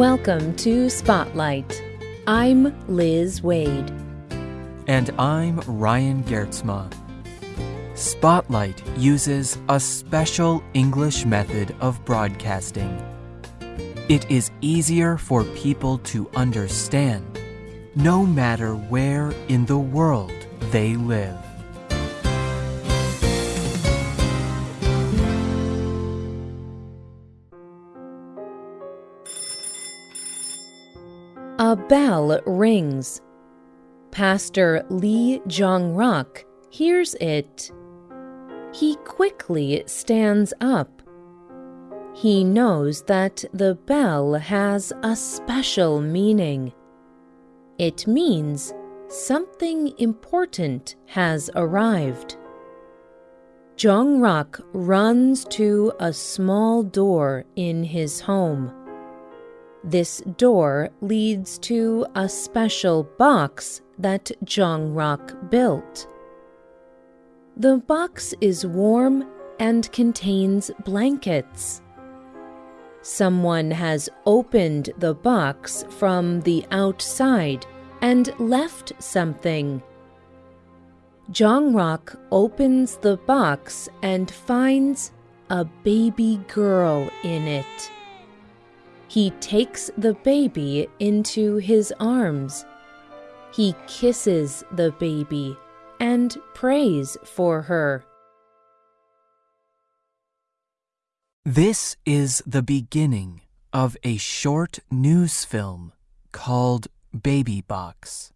Welcome to Spotlight. I'm Liz Waid. And I'm Ryan Geertsma. Spotlight uses a special English method of broadcasting. It is easier for people to understand no matter where in the world they live. A bell rings. Pastor Lee Jong Rock hears it. He quickly stands up. He knows that the bell has a special meaning. It means something important has arrived. Jong Rock runs to a small door in his home. This door leads to a special box that Jong Ruk built. The box is warm and contains blankets. Someone has opened the box from the outside and left something. Jong Ruk opens the box and finds a baby girl in it. He takes the baby into his arms. He kisses the baby and prays for her. This is the beginning of a short news film called Baby Box.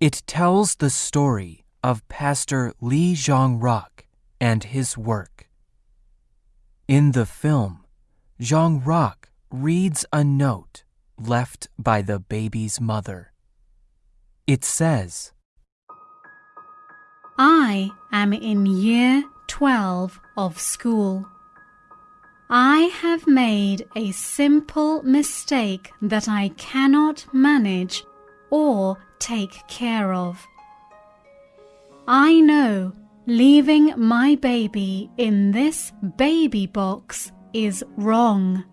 It tells the story of Pastor Lee Jong Ruk and his work. In the film, Jong Ruk reads a note left by the baby's mother. It says, I am in year 12 of school. I have made a simple mistake that I cannot manage or take care of. I know leaving my baby in this baby box is wrong.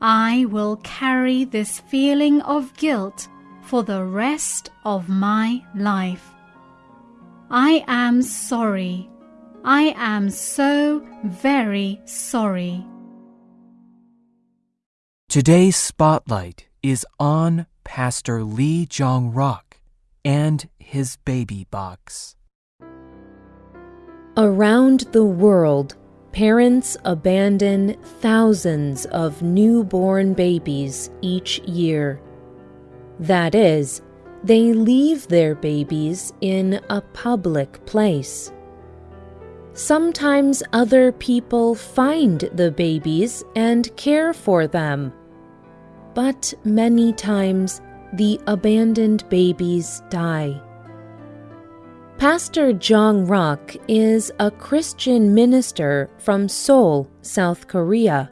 I will carry this feeling of guilt for the rest of my life. I am sorry. I am so very sorry. Today's spotlight is on Pastor Lee Jong Rock and his baby box. Around the world, Parents abandon thousands of newborn babies each year. That is, they leave their babies in a public place. Sometimes other people find the babies and care for them. But many times the abandoned babies die. Pastor Jong Ruk is a Christian minister from Seoul, South Korea.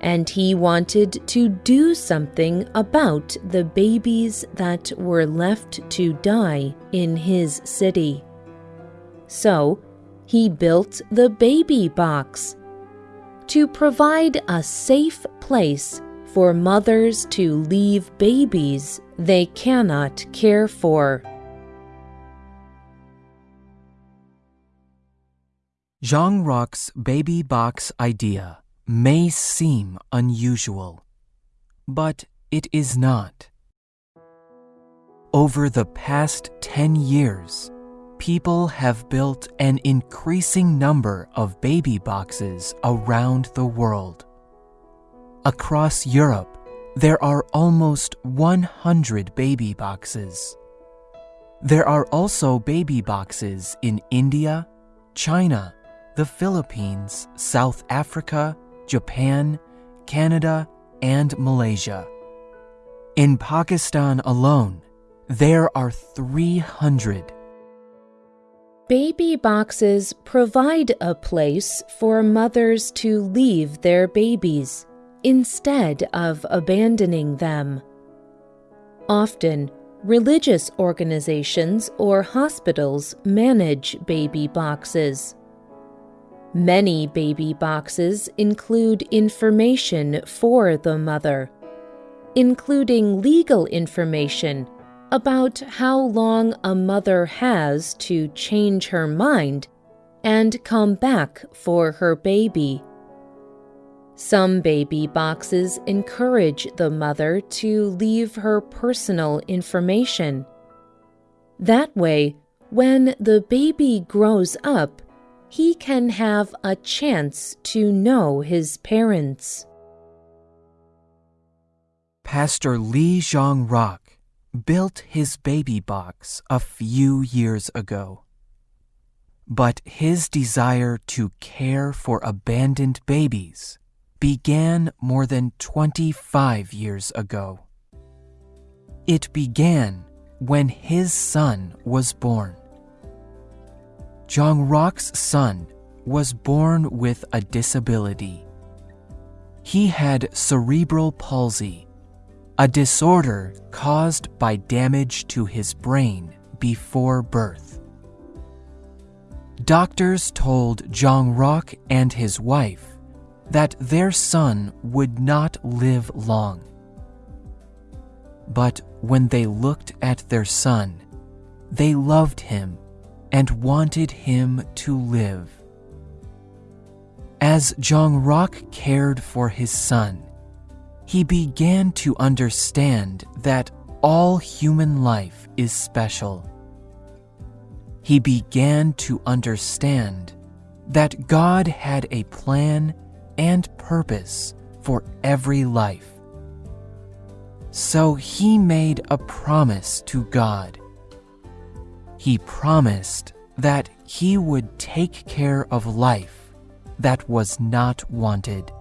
And he wanted to do something about the babies that were left to die in his city. So, he built the baby box to provide a safe place for mothers to leave babies they cannot care for. Jong Rock's baby box idea may seem unusual, but it is not. Over the past 10 years, people have built an increasing number of baby boxes around the world. Across Europe, there are almost 100 baby boxes. There are also baby boxes in India, China, the Philippines, South Africa, Japan, Canada, and Malaysia. In Pakistan alone, there are 300. Baby boxes provide a place for mothers to leave their babies instead of abandoning them. Often, religious organizations or hospitals manage baby boxes. Many baby boxes include information for the mother, including legal information about how long a mother has to change her mind and come back for her baby. Some baby boxes encourage the mother to leave her personal information. That way, when the baby grows up, he can have a chance to know his parents. Pastor Lee Jong Rock built his baby box a few years ago. But his desire to care for abandoned babies began more than 25 years ago. It began when his son was born. Jong Rock's son was born with a disability. He had cerebral palsy, a disorder caused by damage to his brain before birth. Doctors told Jong Rock and his wife that their son would not live long. But when they looked at their son, they loved him and wanted him to live. As Jong Rock cared for his son, he began to understand that all human life is special. He began to understand that God had a plan and purpose for every life. So he made a promise to God. He promised that he would take care of life that was not wanted.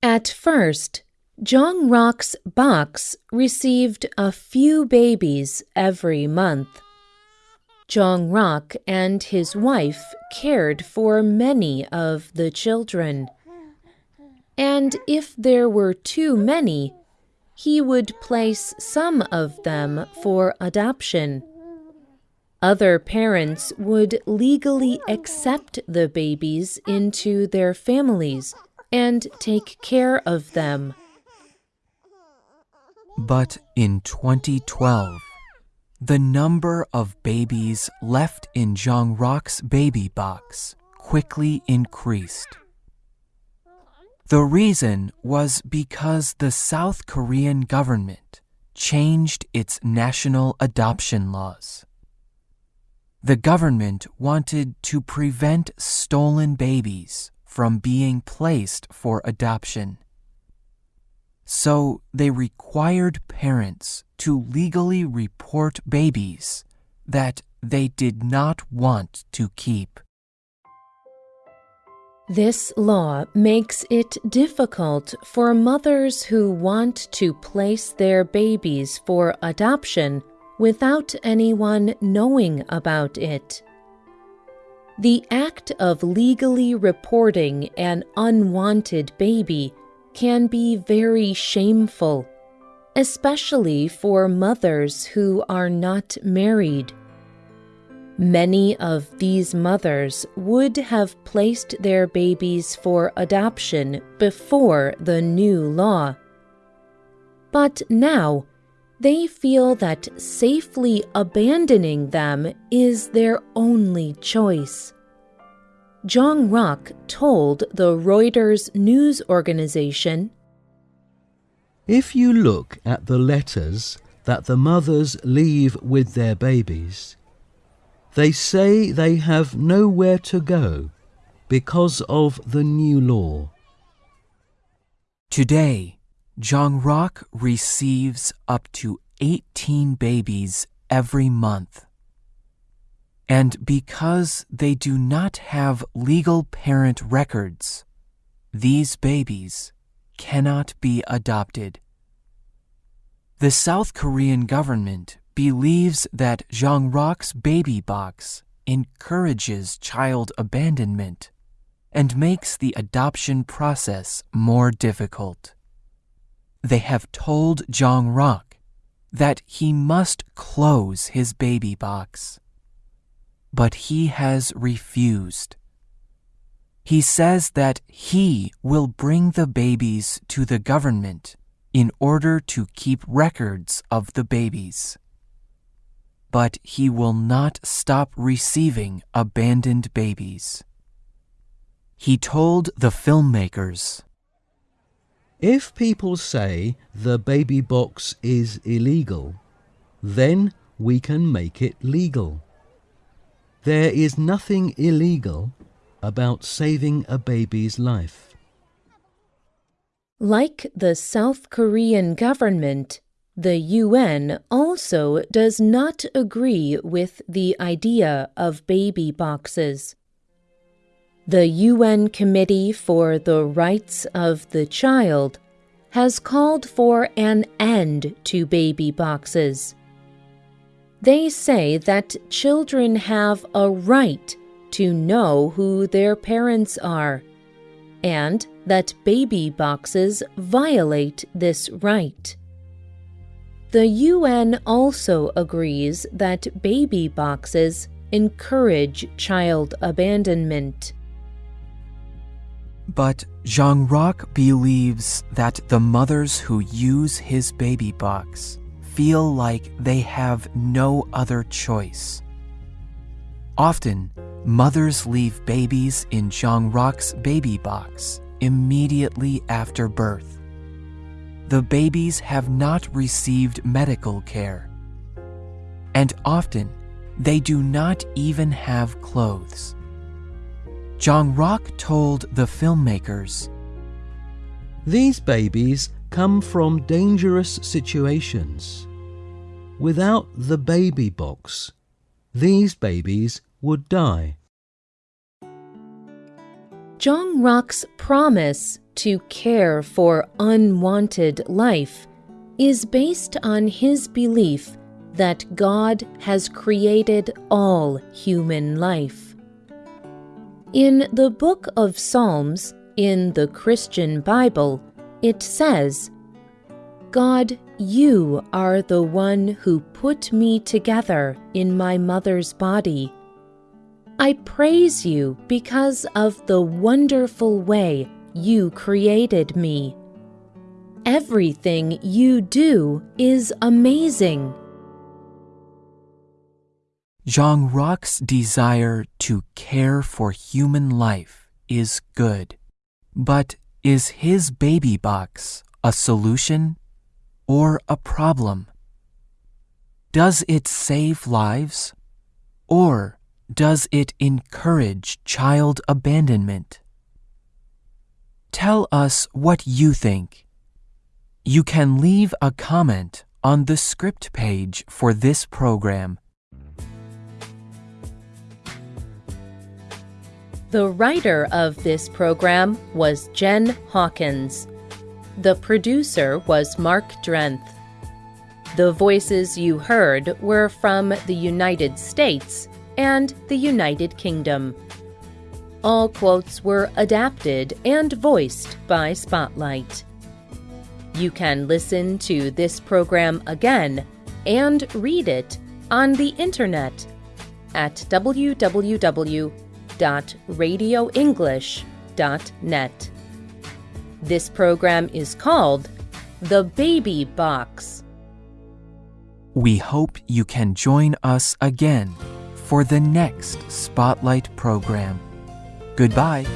At first, Jong Rock's box received a few babies every month. Jong Rock and his wife cared for many of the children. And if there were too many, he would place some of them for adoption. Other parents would legally accept the babies into their families and take care of them. But in 2012, the number of babies left in Jong Rock's baby box quickly increased. The reason was because the South Korean government changed its national adoption laws. The government wanted to prevent stolen babies from being placed for adoption. So they required parents to legally report babies that they did not want to keep. This law makes it difficult for mothers who want to place their babies for adoption without anyone knowing about it. The act of legally reporting an unwanted baby can be very shameful, especially for mothers who are not married. Many of these mothers would have placed their babies for adoption before the new law. But now, they feel that safely abandoning them is their only choice. Jong Rock told the Reuters news organization If you look at the letters that the mothers leave with their babies, they say they have nowhere to go because of the new law. Today, Jong Rock receives up to 18 babies every month. And because they do not have legal parent records, these babies cannot be adopted. The South Korean government believes that Jong Rock's baby box encourages child abandonment and makes the adoption process more difficult. They have told Jong Rock that he must close his baby box. but he has refused. He says that he will bring the babies to the government in order to keep records of the babies. But he will not stop receiving abandoned babies. He told the filmmakers If people say the baby box is illegal, then we can make it legal. There is nothing illegal about saving a baby's life. Like the South Korean government, the UN also does not agree with the idea of baby boxes. The UN Committee for the Rights of the Child has called for an end to baby boxes. They say that children have a right to know who their parents are, and that baby boxes violate this right. The UN also agrees that baby boxes encourage child abandonment. But Jong Rock believes that the mothers who use his baby box feel like they have no other choice. Often, mothers leave babies in Jong Rock's baby box immediately after birth. The babies have not received medical care, and often they do not even have clothes. Jong Rock told the filmmakers These babies come from dangerous situations. Without the baby box, these babies would die. Jong Rock's promise to care for unwanted life is based on his belief that God has created all human life. In the book of Psalms, in the Christian Bible, it says, God, you are the one who put me together in my mother's body. I praise you because of the wonderful way you created me. Everything you do is amazing. Jong Rock's desire to care for human life is good. But is his baby box a solution or a problem? Does it save lives or does it encourage child abandonment? Tell us what you think. You can leave a comment on the script page for this program. The writer of this program was Jen Hawkins. The producer was Mark Drenth. The voices you heard were from the United States and the United Kingdom. All quotes were adapted and voiced by Spotlight. You can listen to this program again and read it on the internet at www.radioenglish.net. This program is called The Baby Box. We hope you can join us again for the next Spotlight program. Goodbye.